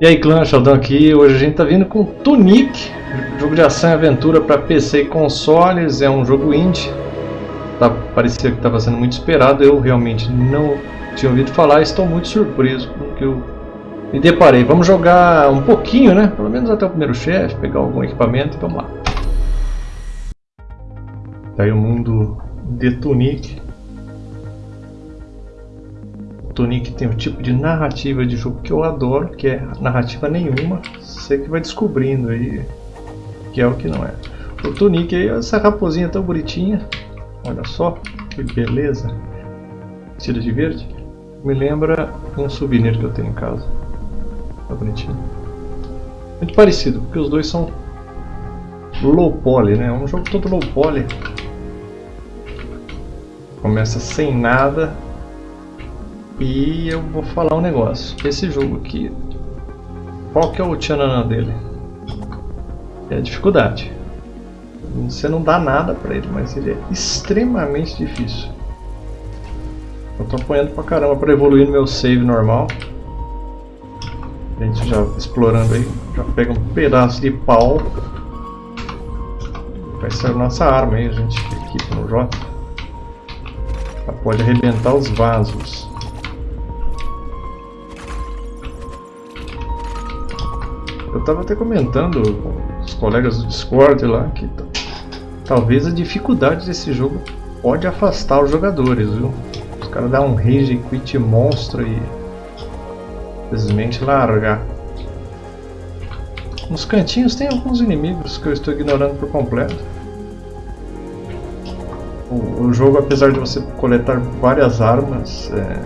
E aí clã, Sheldon aqui, hoje a gente tá vindo com Tunic, jogo de ação e aventura para PC e consoles, é um jogo indie, tá, parecia que estava sendo muito esperado, eu realmente não tinha ouvido falar, estou muito surpreso com o que eu me deparei. Vamos jogar um pouquinho, né, pelo menos até o primeiro chefe, pegar algum equipamento e vamos lá. Tá aí o mundo de Tunic. Tunic tem um tipo de narrativa de jogo que eu adoro, que é narrativa nenhuma. Você que vai descobrindo aí que é o que não é. O Tunic aí, essa raposinha tão bonitinha. Olha só, que beleza. Vestida de verde. Me lembra um souvenir que eu tenho em casa. Tá bonitinho. Muito parecido, porque os dois são low poly, né? Um jogo todo low poly. Começa sem nada e eu vou falar um negócio. Esse jogo aqui, qual que é o tchananã dele? É a dificuldade. Você não dá nada pra ele, mas ele é extremamente difícil. Eu tô apanhando pra caramba pra evoluir no meu save normal. A gente já explorando aí, já pega um pedaço de pau. Vai ser a nossa arma aí, a gente equipa no J. Ela pode arrebentar os vasos. Eu estava até comentando com os colegas do Discord lá que talvez a dificuldade desse jogo pode afastar os jogadores, viu? Os caras dão um rage quit monstro e simplesmente largar. Nos cantinhos tem alguns inimigos que eu estou ignorando por completo. O, o jogo, apesar de você coletar várias armas, é,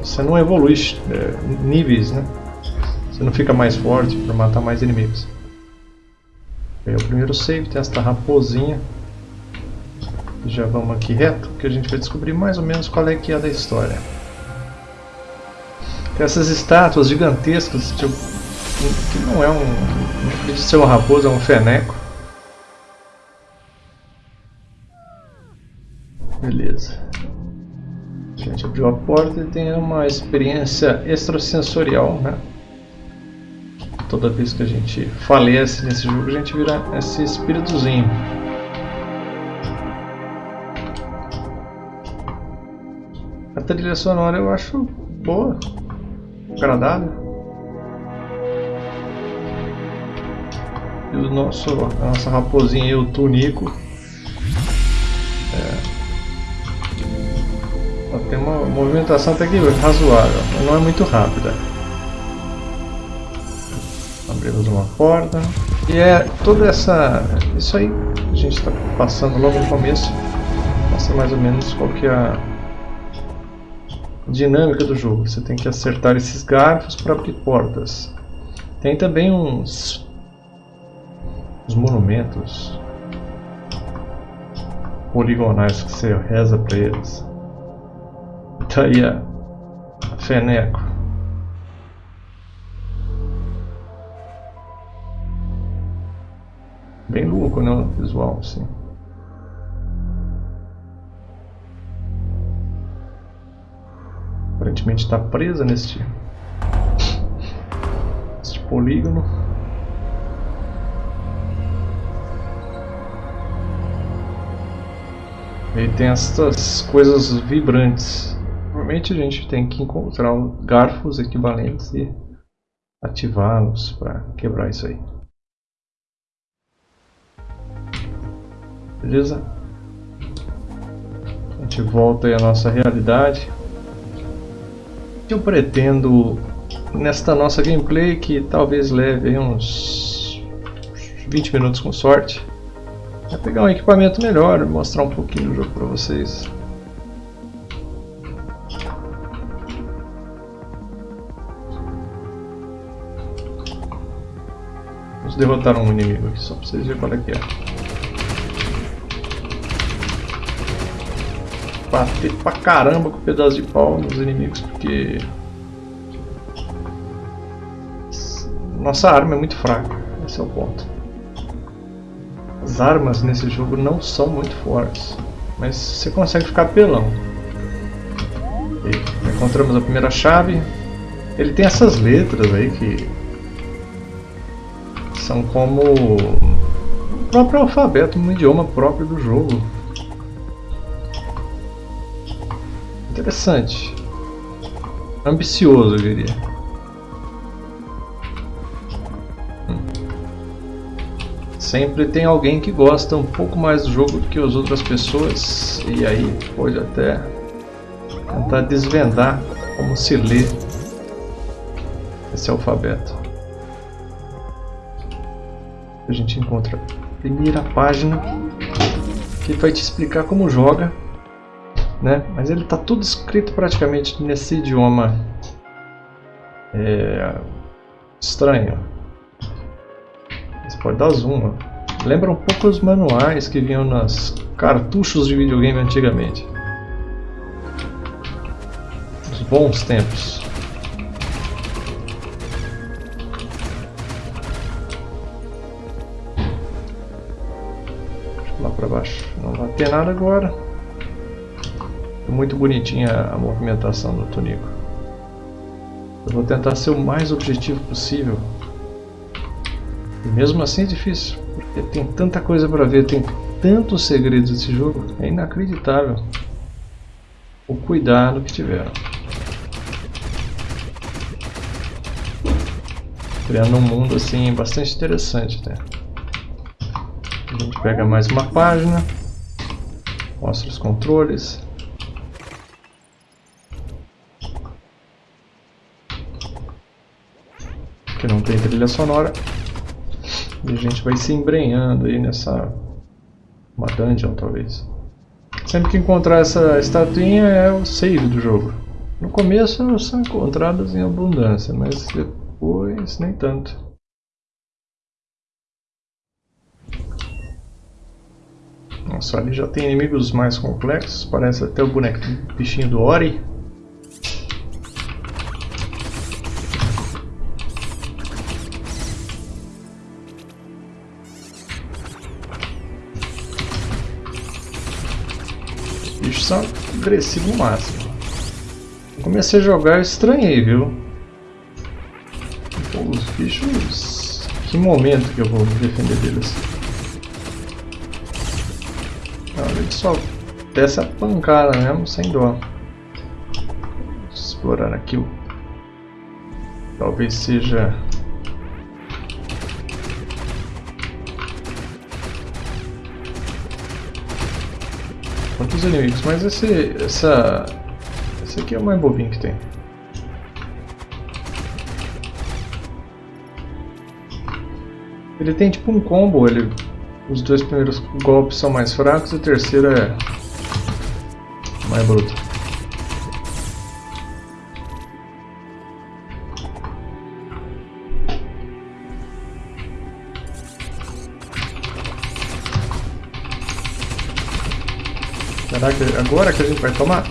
você não evolui é, níveis, né? Você não fica mais forte para matar mais inimigos. É o primeiro save, tem esta raposinha. Já vamos aqui reto, que a gente vai descobrir mais ou menos qual é que é da história. Tem essas estátuas gigantescas, tipo, que não é um... não ser uma raposa, é um feneco. Beleza. A gente abriu a porta e tem uma experiência extrasensorial, né? Toda vez que a gente falece nesse jogo, a gente vira esse espíritozinho. A trilha sonora eu acho boa, agradável. E o nosso, a nossa raposinha aí, o Tunico. É, tem uma movimentação até que razoável, não é muito rápida abrimos uma porta. E é toda essa... Isso aí a gente está passando logo no começo. Mostra mais ou menos qual que é a dinâmica do jogo. Você tem que acertar esses garfos para abrir portas. Tem também uns... uns monumentos poligonais que você reza para eles. Tá aí a Feneco. Bem louco, né? O visual, assim. Aparentemente está presa neste, neste polígono. E tem essas coisas vibrantes. Normalmente a gente tem que encontrar garfos equivalentes e ativá-los para quebrar isso aí. Beleza? A gente volta aí à nossa realidade. Eu pretendo, nesta nossa gameplay, que talvez leve uns 20 minutos com sorte, é pegar um equipamento melhor, mostrar um pouquinho do jogo para vocês. Vamos derrotar um inimigo aqui, só para vocês verem qual é que é. Bater pra caramba com um pedaço de pau nos inimigos, porque nossa arma é muito fraca, esse é o ponto. As armas nesse jogo não são muito fortes, mas você consegue ficar pelão. E encontramos a primeira chave. Ele tem essas letras aí que são como o próprio alfabeto, um idioma próprio do jogo. Interessante. Ambicioso, eu diria. Hum. Sempre tem alguém que gosta um pouco mais do jogo que as outras pessoas e aí pode até tentar desvendar como se lê esse alfabeto. A gente encontra a primeira página que vai te explicar como joga, né? Mas ele está tudo escrito praticamente nesse idioma é, estranho. Você pode dar zoom. Lembra um pouco os manuais que vinham nas cartuchos de videogame antigamente. Os bons tempos. para baixo. Não vai ter nada agora. Muito bonitinha a movimentação do Tonico. Eu vou tentar ser o mais objetivo possível. E mesmo assim é difícil, porque tem tanta coisa para ver, tem tantos segredos desse jogo, é inacreditável o cuidado que tiveram. Criando um mundo assim bastante interessante até. A gente pega mais uma página, mostra os controles. Que não tem trilha sonora. E a gente vai se embrenhando aí nessa... Uma dungeon, talvez. Sempre que encontrar essa estatuinha é o save do jogo. No começo são encontradas em abundância, mas depois nem tanto. Nossa, ali já tem inimigos mais complexos. Parece até o boneco bichinho do Ori. Bichos são agressivos máximo. comecei a jogar e estranhei, viu? Pô, os bichos... Que momento que eu vou me defender deles? ele só desce a pancada mesmo, sem dó. Explorar aqui o... Talvez seja... Quantos inimigos? Mas esse... Essa... Esse aqui é o mais bobinho que tem. Ele tem tipo um combo, ele os dois primeiros golpes são mais fracos e o terceiro é mais bruto. Será que agora que a gente vai tomar?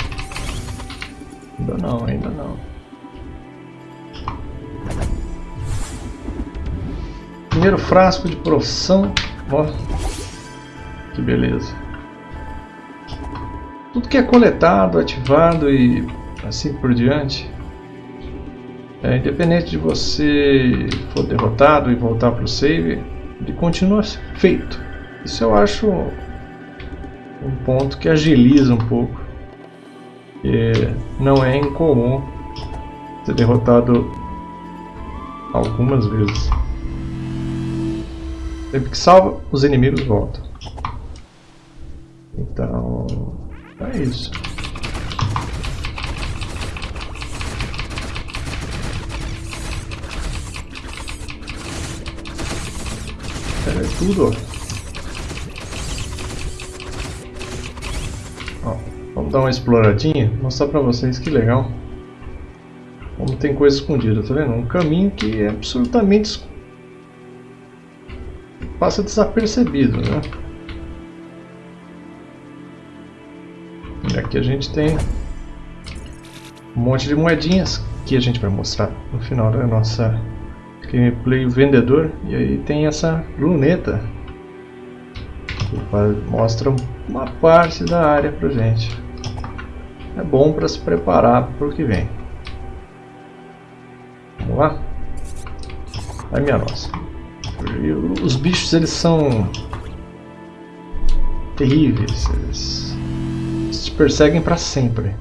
Ainda não, ainda não. Primeiro frasco de profissão Ó, que beleza. Tudo que é coletado, ativado e assim por diante, é, independente de você for derrotado e voltar para o save, ele continua feito. Isso eu acho um ponto que agiliza um pouco. E não é incomum ser derrotado algumas vezes. Sempre que salva, os inimigos voltam. Então, é isso. É tudo, ó. Vamos dar uma exploradinha, mostrar pra vocês que legal. Como tem coisa escondida, tá vendo? Um caminho que é absolutamente passa desapercebido, né? E aqui a gente tem um monte de moedinhas que a gente vai mostrar no final da nossa gameplay vendedor. E aí tem essa luneta que mostra uma parte da área pra gente. É bom para se preparar para o que vem. Vamos lá? Vai minha nossa. Os bichos eles são terríveis. Eles, te perseguem para sempre.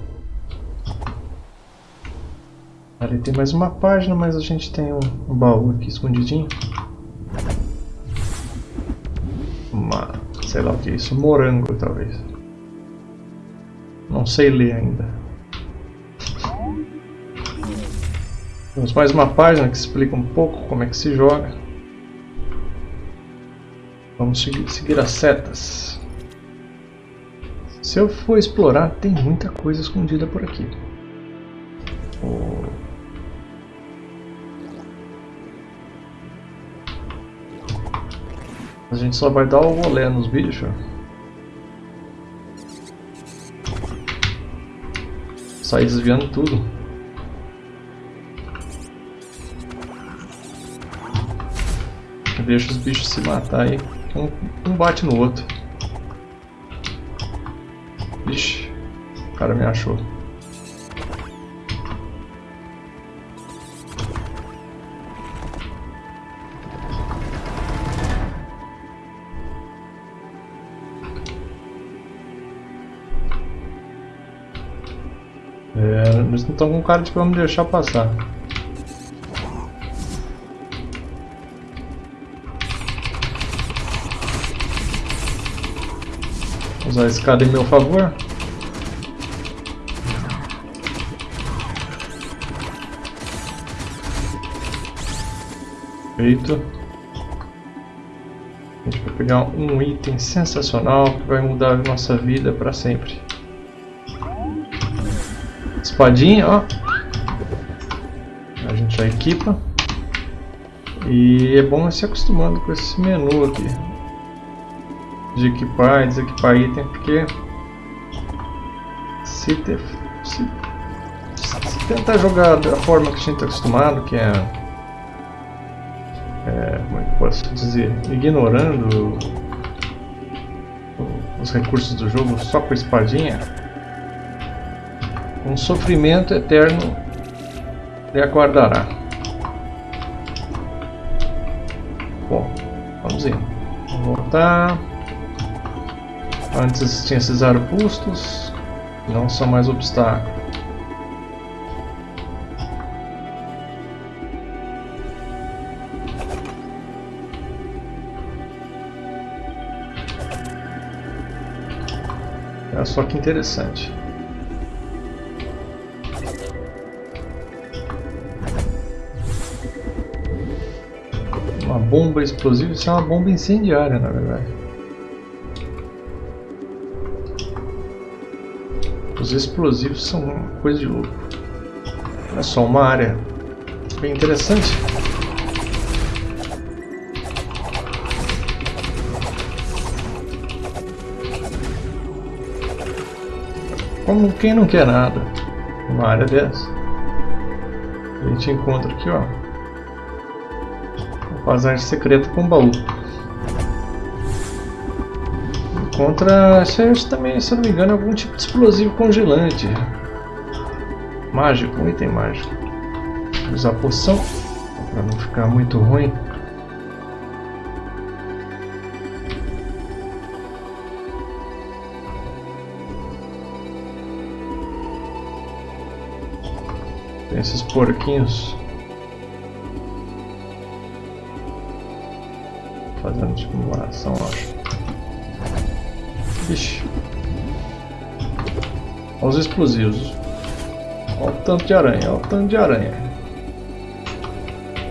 Ali tem mais uma página, mas a gente tem um, um baú aqui escondidinho. Uma, sei lá o que é isso, morango talvez. Não sei ler ainda. Temos mais uma página que explica um pouco como é que se joga. Vamos seguir, seguir as setas. Se eu for explorar, tem muita coisa escondida por aqui. A gente só vai dar o rolê nos bichos. Sair desviando tudo. Deixa os bichos se matar aí. Um, um bate no outro. Ixi, o cara me achou. É, não estão com cara de vamos deixar passar. Usar a escada em meu favor. Feito. A gente vai pegar um item sensacional que vai mudar a nossa vida para sempre. Espadinha, ó. A gente já equipa. E é bom se acostumando com esse menu aqui. De equipar e desequipar item, porque se, se, se tentar jogar da forma que a gente está acostumado, que é, é como é que posso dizer, ignorando os recursos do jogo só com espadinha, um sofrimento eterno lhe aguardará. Bom, vamos indo. Vamos voltar. Antes tinha esses arbustos, não são mais obstáculos. Olha só que interessante. Bomba explosiva, isso é uma bomba incendiária, na verdade. Os explosivos são uma coisa de louco. Olha só, uma área bem interessante. Como quem não quer nada, uma área dessa. A gente encontra aqui, ó, Passagem secreta com baú. Encontra, isso também, se eu não me engano, algum tipo de explosivo congelante. Mágico, um item mágico. Vou usar poção, para não ficar muito ruim. Tem esses porquinhos. Fazendo tipo uma ação, acho. Ixi. Olha os explosivos. Olha o tanto de aranha, olha o tanto de aranha.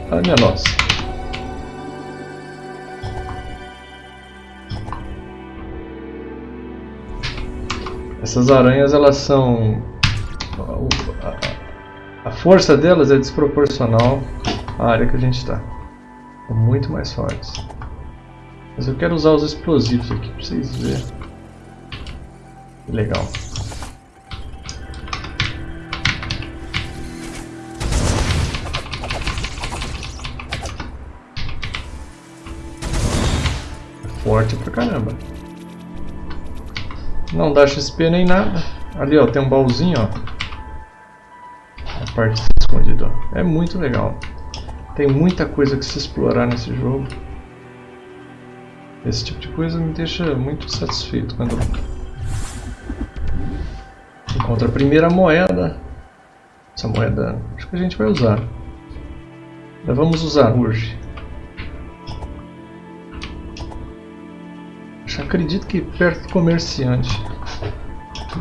Minha nossa. Essas aranhas elas são... A força delas é desproporcional à área que a gente está. Muito mais fortes. Mas eu quero usar os explosivos aqui para vocês verem. Legal. Forte pra caramba. Não dá XP nem nada. Ali ó, tem um baúzinho ó. A parte escondida ó. É muito legal. Tem muita coisa que se explorar nesse jogo. Esse tipo de coisa me deixa muito satisfeito quando encontro a primeira moeda. Essa moeda acho que a gente vai usar. Já vamos usar hoje. Eu acredito que perto do comerciante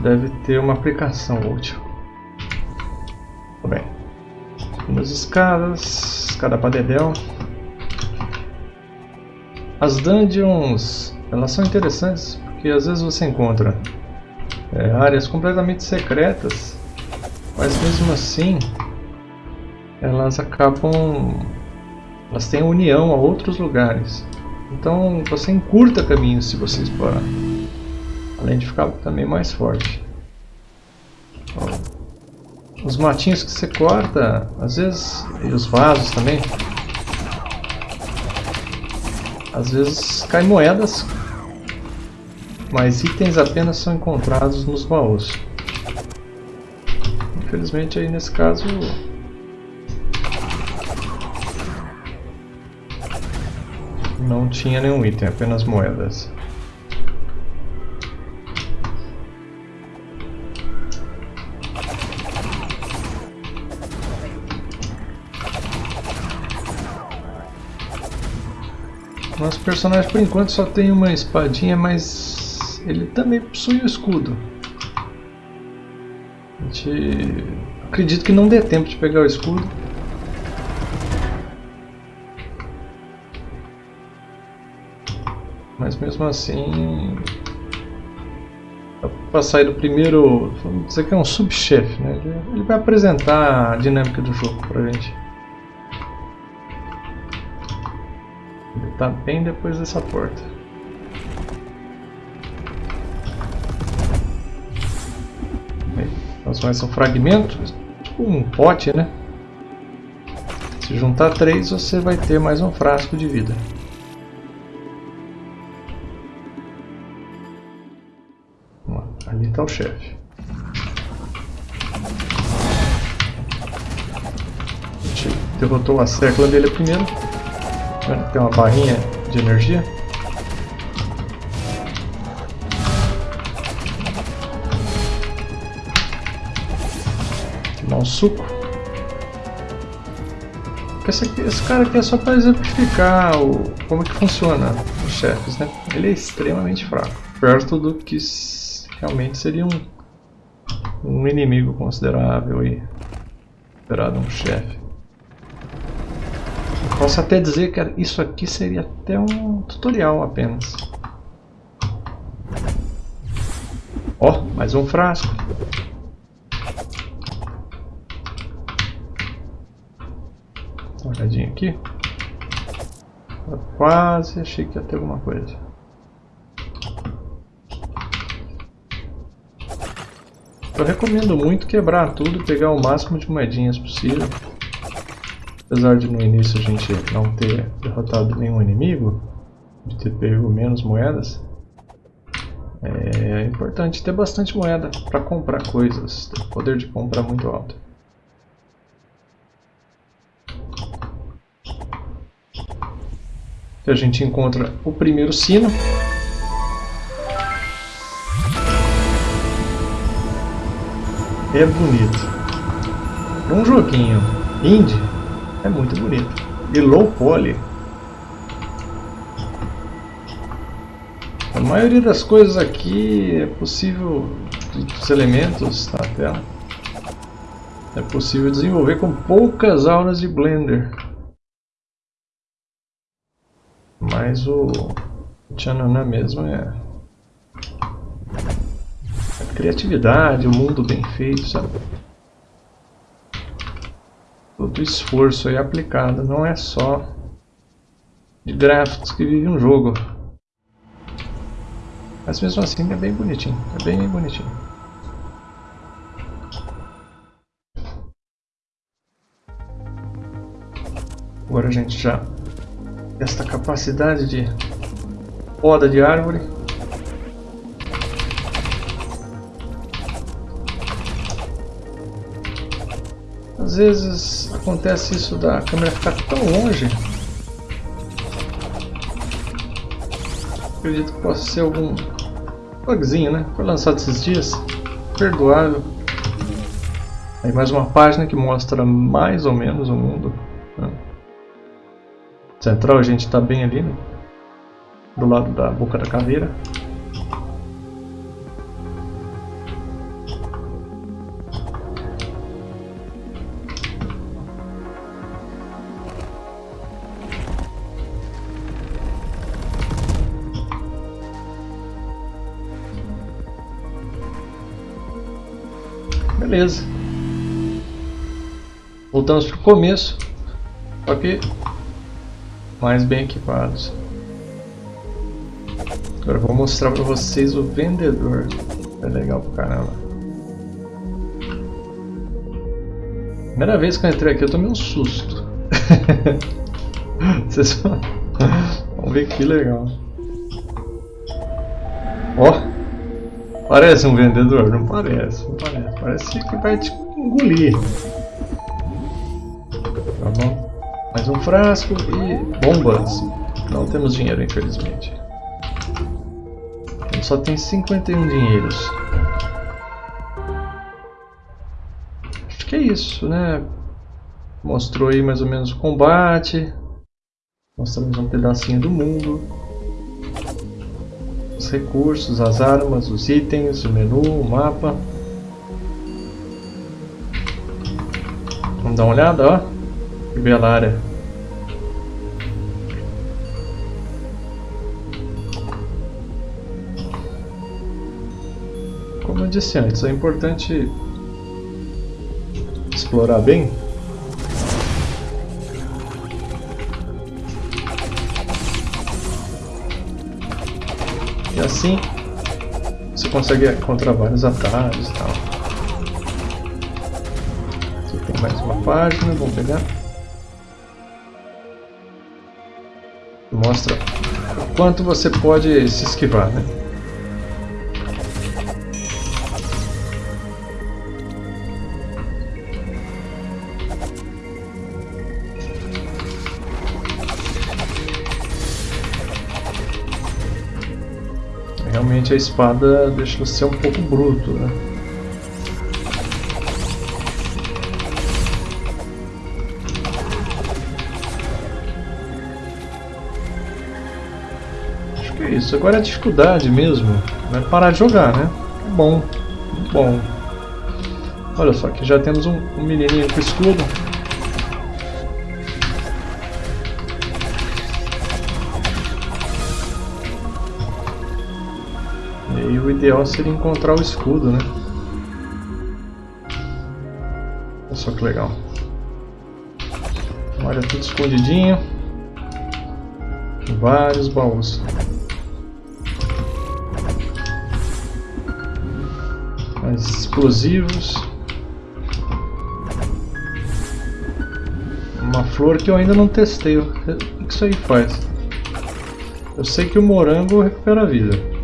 deve ter uma aplicação útil. Tudo bem. Umas escadas, escada para dedéu. As dungeons, elas são interessantes porque às vezes você encontra é, áreas completamente secretas, mas mesmo assim elas acabam, elas têm união a outros lugares. Então você encurta caminhos se você explorar, além de ficar também mais forte. Os matinhos que você corta, às vezes, e os vasos também, às vezes caem moedas, mas itens apenas são encontrados nos baús. Infelizmente aí nesse caso não tinha nenhum item, apenas moedas. Nosso personagem por enquanto só tem uma espadinha, mas ele também possui o escudo. A gente... Acredito que não dê tempo de pegar o escudo. Mas mesmo assim... Para sair do primeiro... Vamos dizer que é um subchefe, né? Ele vai apresentar a dinâmica do jogo pra gente. Tá bem depois dessa porta. Nós mais um fragmento, tipo um pote, né? Se juntar três, você vai ter mais um frasco de vida. Ali está o chefe. Derrotou a sécula dele primeiro. Tem uma barrinha de energia. Tomar um suco. Esse, aqui, esse cara aqui é só para exemplificar o, como que funciona os chefes, né? Ele é extremamente fraco, perto do que realmente seria um, um inimigo considerável e considerado um chefe. Posso até dizer que isso aqui seria até um tutorial apenas. Ó, oh, mais um frasco. Uma olhadinha aqui. Quase achei que ia ter alguma coisa. Eu recomendo muito quebrar tudo e pegar o máximo de moedinhas possível. Apesar de no início a gente não ter derrotado nenhum inimigo, de ter pego menos moedas, é importante ter bastante moeda para comprar coisas, ter poder de compra muito alto. a gente encontra o primeiro sino. É bonito. Um joguinho indie é muito bonito. E low poly. A maioria das coisas aqui é possível, dos elementos na tela, é possível desenvolver com poucas aulas de Blender. Mas o Tchananã mesmo é a criatividade, o mundo bem feito, sabe? Todo o esforço aí aplicado, não é só de gráficos que vive um jogo. Mas mesmo assim é bem bonitinho, é bem bonitinho. Agora a gente já esta capacidade de poda de árvore Às vezes acontece isso da câmera ficar tão longe Acredito que possa ser algum bugzinho, né? Foi lançado esses dias. Perdoável. Aí mais uma página que mostra mais ou menos o mundo. Né? Central a gente está bem ali, né? do lado da boca da caveira. Beleza. Voltamos para o começo. Só que mais bem equipados. Agora vou mostrar para vocês o vendedor. É legal pra caramba. Primeira vez que eu entrei aqui eu tomei um susto. Vocês vão... ver que legal. Parece um vendedor? Não parece, não parece. Parece que vai te engolir. Tá bom? Mais um frasco e bombas. Não temos dinheiro, infelizmente. Ele só tem 51 dinheiros. Acho que é isso, né? Mostrou aí mais ou menos o combate. Mostramos um pedacinho do mundo os recursos, as armas, os itens, o menu, o mapa. Vamos dar uma olhada, ó. Que bela área. Como eu disse antes, é importante explorar bem E assim você consegue encontrar vários atalhos e tal. Aqui tem mais uma página, vamos pegar. Mostra o quanto você pode se esquivar, né? Realmente a espada deixa você um pouco bruto, né? Acho que é isso. Agora a dificuldade mesmo vai parar de jogar, né? Bom, bom. Olha só, aqui já temos um, um menininho com escudo. Ideal seria encontrar o escudo, né? Olha só que legal. Olha, tudo escondidinho. Vários baús. Mais explosivos. Uma flor que eu ainda não testei. O que isso aí faz? Eu sei que o morango recupera a vida.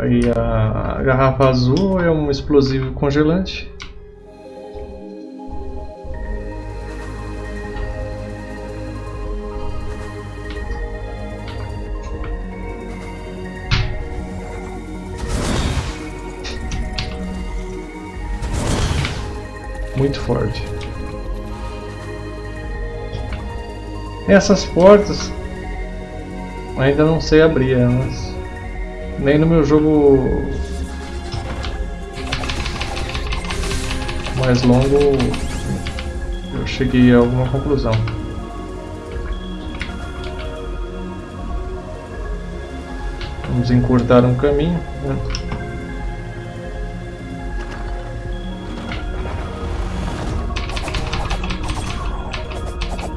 Aí a garrafa azul é um explosivo congelante. Muito forte. Essas portas ainda não sei abrir elas. Nem no meu jogo mais longo eu cheguei a alguma conclusão. Vamos encurtar um caminho. Né?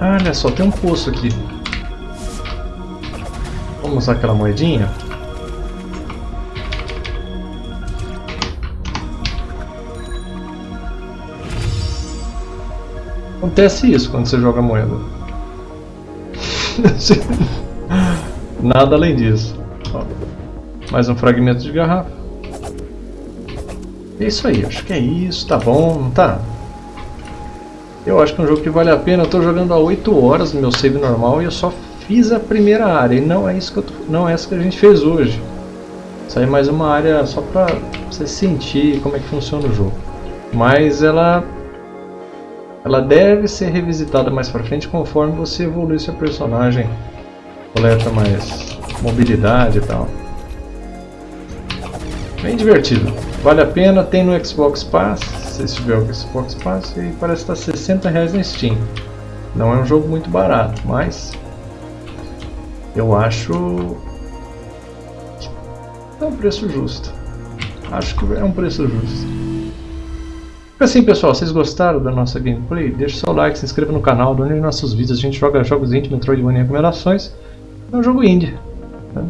Olha só, tem um poço aqui. Vamos usar aquela moedinha. Acontece isso quando você joga moeda. Nada além disso. Ó, mais um fragmento de garrafa. É isso aí, acho que é isso, tá bom, tá? Eu acho que é um jogo que vale a pena, eu tô jogando há 8 horas no meu save normal e eu só fiz a primeira área e não é isso que eu tô, não é essa que a gente fez hoje. Aí é mais uma área só para você sentir como é que funciona o jogo. Mas ela ela deve ser revisitada mais para frente conforme você evolui seu personagem, coleta mais mobilidade e tal. Bem divertido, vale a pena, tem no Xbox Pass, se tiver o Xbox Pass, e parece estar 60 reais na Steam. Não é um jogo muito barato, mas eu acho é um preço justo. Acho que é um preço justo. Assim pessoal, vocês gostaram da nossa gameplay? Deixe seu like, se inscreva no canal, done nossos vídeos, a gente joga jogos indie, Metroidvania e recomendações. É um jogo indie. Né?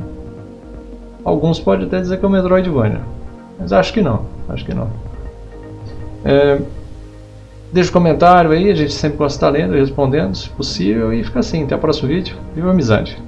Alguns podem até dizer que é um Metroidvania, mas acho que não, acho que não. É, deixa um comentário aí, a gente sempre gosta de estar lendo e respondendo, se possível, e fica assim, até o próximo vídeo. Viva a amizade!